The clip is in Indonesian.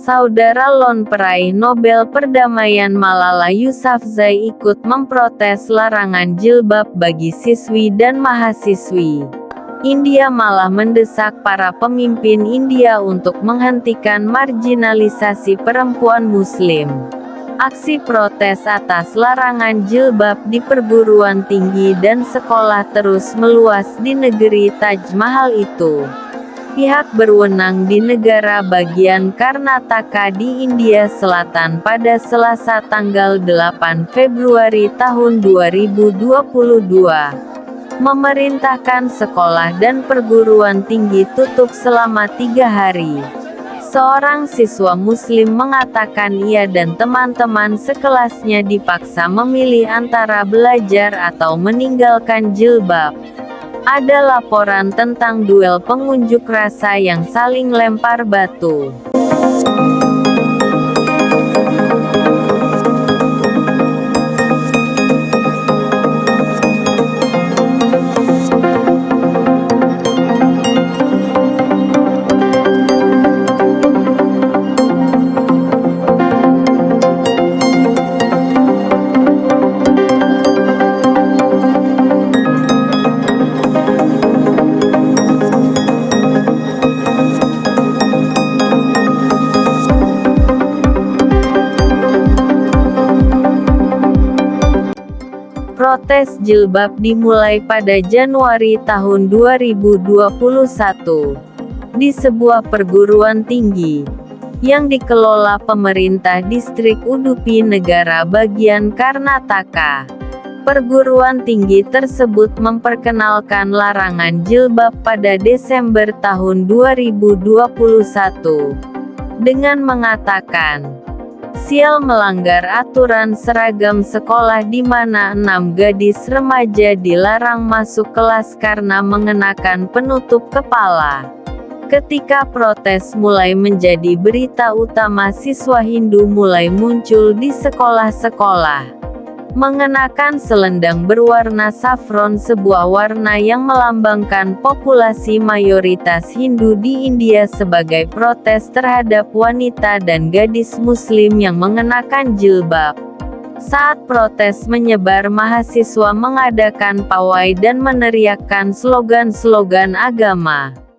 saudara Lon peraih Nobel Perdamaian Malala Yousafzai ikut memprotes larangan jilbab bagi siswi dan mahasiswi. India malah mendesak para pemimpin India untuk menghentikan marginalisasi perempuan muslim. Aksi protes atas larangan jilbab di perguruan tinggi dan sekolah terus meluas di negeri Taj Mahal itu. Pihak berwenang di negara bagian Karnataka di India Selatan pada Selasa tanggal 8 Februari tahun 2022 memerintahkan sekolah dan perguruan tinggi tutup selama tiga hari. Seorang siswa muslim mengatakan ia dan teman-teman sekelasnya dipaksa memilih antara belajar atau meninggalkan jilbab. Ada laporan tentang duel pengunjuk rasa yang saling lempar batu. Protes jilbab dimulai pada Januari tahun 2021 di sebuah perguruan tinggi yang dikelola pemerintah distrik Udupi negara bagian Karnataka. Perguruan tinggi tersebut memperkenalkan larangan jilbab pada Desember tahun 2021 dengan mengatakan Sial melanggar aturan seragam sekolah di mana enam gadis remaja dilarang masuk kelas karena mengenakan penutup kepala. Ketika protes mulai menjadi berita utama siswa Hindu mulai muncul di sekolah-sekolah mengenakan selendang berwarna saffron sebuah warna yang melambangkan populasi mayoritas Hindu di India sebagai protes terhadap wanita dan gadis muslim yang mengenakan jilbab. Saat protes menyebar mahasiswa mengadakan pawai dan meneriakkan slogan-slogan agama.